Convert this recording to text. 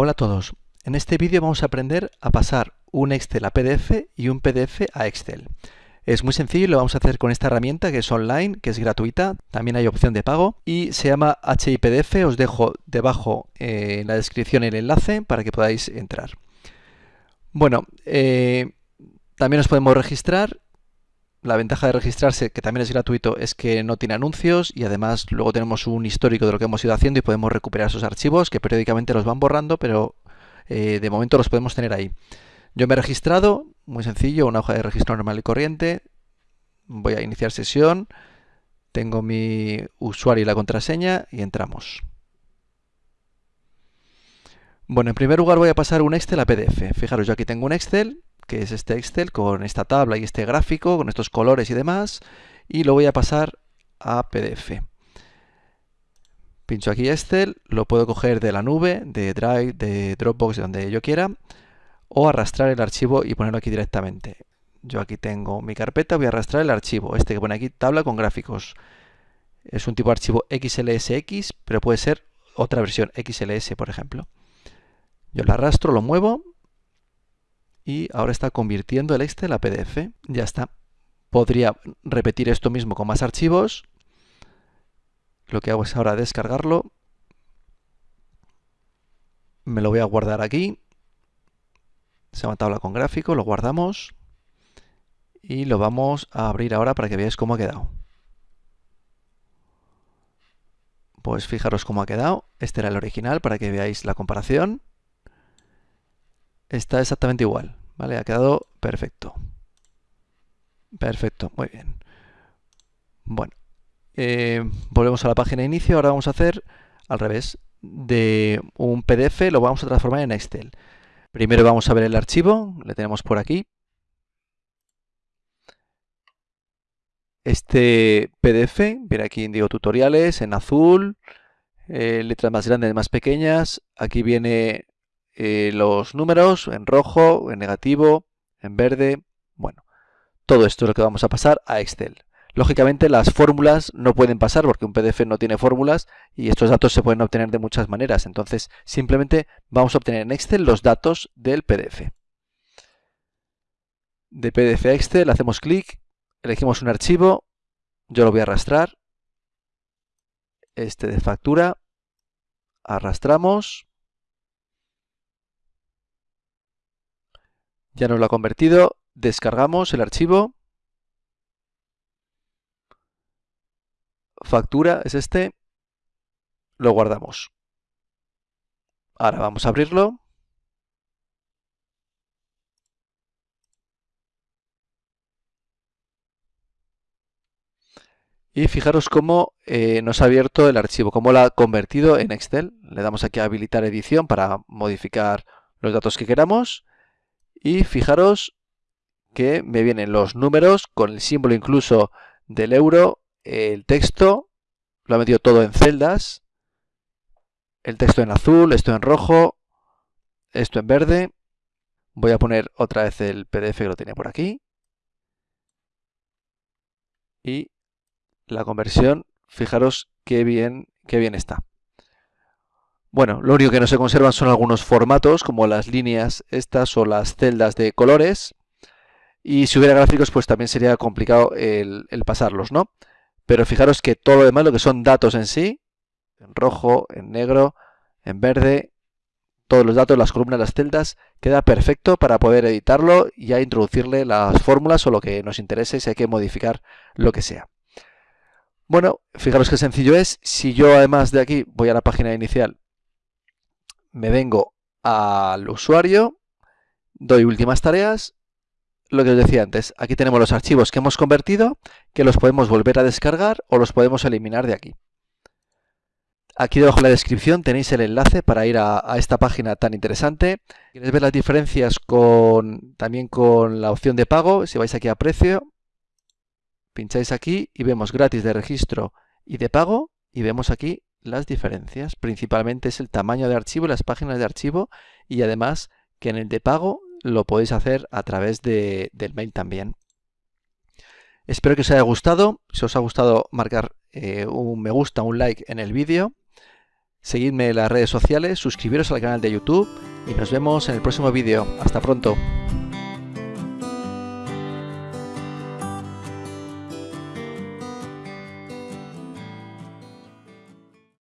Hola a todos. En este vídeo vamos a aprender a pasar un Excel a PDF y un PDF a Excel. Es muy sencillo y lo vamos a hacer con esta herramienta que es online, que es gratuita, también hay opción de pago y se llama HIPDF, os dejo debajo eh, en la descripción el enlace para que podáis entrar. Bueno, eh, también nos podemos registrar la ventaja de registrarse, que también es gratuito, es que no tiene anuncios y además luego tenemos un histórico de lo que hemos ido haciendo y podemos recuperar esos archivos que periódicamente los van borrando, pero eh, de momento los podemos tener ahí. Yo me he registrado, muy sencillo, una hoja de registro normal y corriente. Voy a iniciar sesión, tengo mi usuario y la contraseña y entramos. Bueno, en primer lugar voy a pasar un Excel a PDF. Fijaros, yo aquí tengo un Excel que es este Excel con esta tabla y este gráfico, con estos colores y demás, y lo voy a pasar a PDF. Pincho aquí Excel, lo puedo coger de la nube, de Drive, de Dropbox, de donde yo quiera, o arrastrar el archivo y ponerlo aquí directamente. Yo aquí tengo mi carpeta, voy a arrastrar el archivo, este que pone aquí, tabla con gráficos. Es un tipo de archivo XLSX, pero puede ser otra versión, XLS por ejemplo. Yo lo arrastro, lo muevo y ahora está convirtiendo el Excel a PDF. Ya está. Podría repetir esto mismo con más archivos. Lo que hago es ahora descargarlo. Me lo voy a guardar aquí. Se llama tabla con gráfico, lo guardamos. Y lo vamos a abrir ahora para que veáis cómo ha quedado. Pues fijaros cómo ha quedado. Este era el original para que veáis la comparación está exactamente igual, ¿vale? Ha quedado perfecto. Perfecto, muy bien. Bueno, eh, volvemos a la página de inicio. Ahora vamos a hacer al revés. De un PDF lo vamos a transformar en Excel. Primero vamos a ver el archivo, le tenemos por aquí. Este PDF, viene aquí en Digo Tutoriales, en azul, eh, letras más grandes, más pequeñas. Aquí viene eh, los números en rojo, en negativo, en verde. Bueno, todo esto es lo que vamos a pasar a Excel. Lógicamente las fórmulas no pueden pasar porque un PDF no tiene fórmulas y estos datos se pueden obtener de muchas maneras. Entonces simplemente vamos a obtener en Excel los datos del PDF. De PDF a Excel hacemos clic, elegimos un archivo, yo lo voy a arrastrar, este de factura, arrastramos, Ya nos lo ha convertido. Descargamos el archivo. Factura es este. Lo guardamos. Ahora vamos a abrirlo. Y fijaros cómo eh, nos ha abierto el archivo, cómo lo ha convertido en Excel. Le damos aquí a habilitar edición para modificar los datos que queramos. Y fijaros que me vienen los números con el símbolo incluso del euro, el texto, lo ha metido todo en celdas, el texto en azul, esto en rojo, esto en verde. Voy a poner otra vez el PDF que lo tenía por aquí. Y la conversión, fijaros qué bien, qué bien está. Bueno, lo único que no se conservan son algunos formatos, como las líneas estas o las celdas de colores. Y si hubiera gráficos, pues también sería complicado el, pasarlos, ¿no? Pero fijaros que todo lo demás, lo que son datos en sí, en rojo, en negro, en verde, todos los datos, las columnas, las celdas, queda perfecto para poder editarlo y ya introducirle las fórmulas o lo que nos interese si hay que modificar lo que sea. Bueno, fijaros qué sencillo es. Si yo además de aquí voy a la página inicial me vengo al usuario, doy últimas tareas, lo que os decía antes, aquí tenemos los archivos que hemos convertido, que los podemos volver a descargar o los podemos eliminar de aquí. Aquí debajo en la descripción tenéis el enlace para ir a, esta página tan interesante. Quieres ver las diferencias con, también con la opción de pago, si vais aquí a precio, pincháis aquí y vemos gratis de registro y de pago y vemos aquí las diferencias. Principalmente es el tamaño de archivo, las páginas de archivo y además que en el de pago lo podéis hacer a través de, del mail también. Espero que os haya gustado. Si os ha gustado, marcar eh, un me gusta, un like en el vídeo. Seguidme en las redes sociales, suscribiros al canal de YouTube y nos vemos en el próximo vídeo. Hasta pronto.